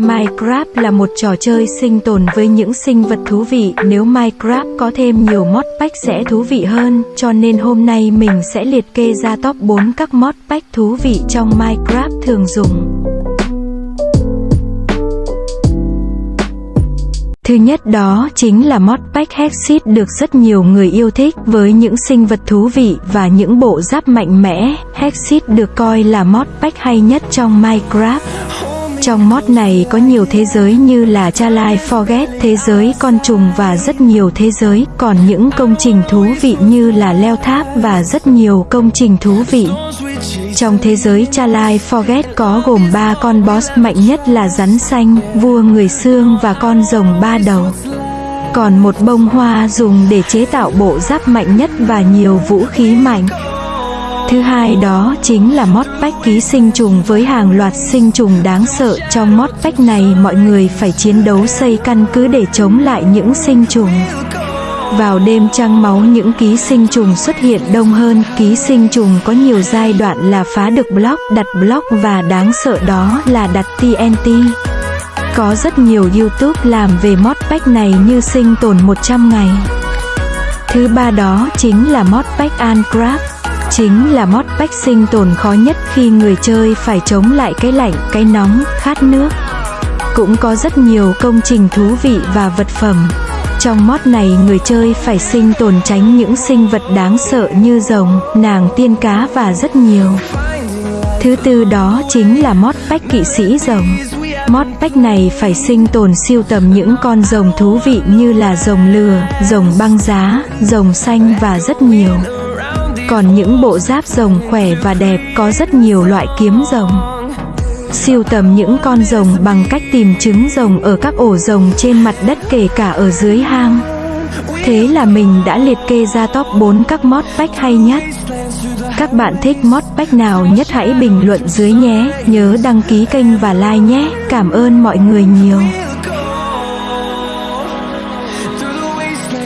Minecraft là một trò chơi sinh tồn với những sinh vật thú vị, nếu Minecraft có thêm nhiều mod pack sẽ thú vị hơn, cho nên hôm nay mình sẽ liệt kê ra top 4 các mod pack thú vị trong Minecraft thường dùng. Thứ nhất đó chính là mod pack Hexit được rất nhiều người yêu thích với những sinh vật thú vị và những bộ giáp mạnh mẽ. Hexit được coi là mod pack hay nhất trong Minecraft. Trong mod này có nhiều thế giới như là Chalai Forget, thế giới con trùng và rất nhiều thế giới, còn những công trình thú vị như là leo tháp và rất nhiều công trình thú vị. Trong thế giới Chalai Forget có gồm 3 con boss mạnh nhất là rắn xanh, vua người xương và con rồng ba đầu. Còn một bông hoa dùng để chế tạo bộ giáp mạnh nhất và nhiều vũ khí mạnh. Thứ hai đó chính là mod bách ký sinh trùng với hàng loạt sinh trùng đáng sợ. Trong mod bách này mọi người phải chiến đấu xây căn cứ để chống lại những sinh trùng. Vào đêm trăng máu những ký sinh trùng xuất hiện đông hơn, ký sinh trùng có nhiều giai đoạn là phá được block, đặt block và đáng sợ đó là đặt TNT. Có rất nhiều YouTube làm về mod bách này như sinh tồn 100 ngày. Thứ ba đó chính là mod bách Uncraft chính là mod pack sinh tồn khó nhất khi người chơi phải chống lại cái lạnh, cái nóng, khát nước. Cũng có rất nhiều công trình thú vị và vật phẩm. Trong mod này người chơi phải sinh tồn tránh những sinh vật đáng sợ như rồng, nàng tiên cá và rất nhiều. Thứ tư đó chính là mod pack kỵ sĩ rồng. Mod pack này phải sinh tồn siêu tầm những con rồng thú vị như là rồng lừa, rồng băng giá, rồng xanh và rất nhiều. Còn những bộ giáp rồng khỏe và đẹp có rất nhiều loại kiếm rồng. Siêu tầm những con rồng bằng cách tìm trứng rồng ở các ổ rồng trên mặt đất kể cả ở dưới hang. Thế là mình đã liệt kê ra top 4 các mod pack hay nhất. Các bạn thích mod pack nào nhất hãy bình luận dưới nhé, nhớ đăng ký kênh và like nhé. Cảm ơn mọi người nhiều.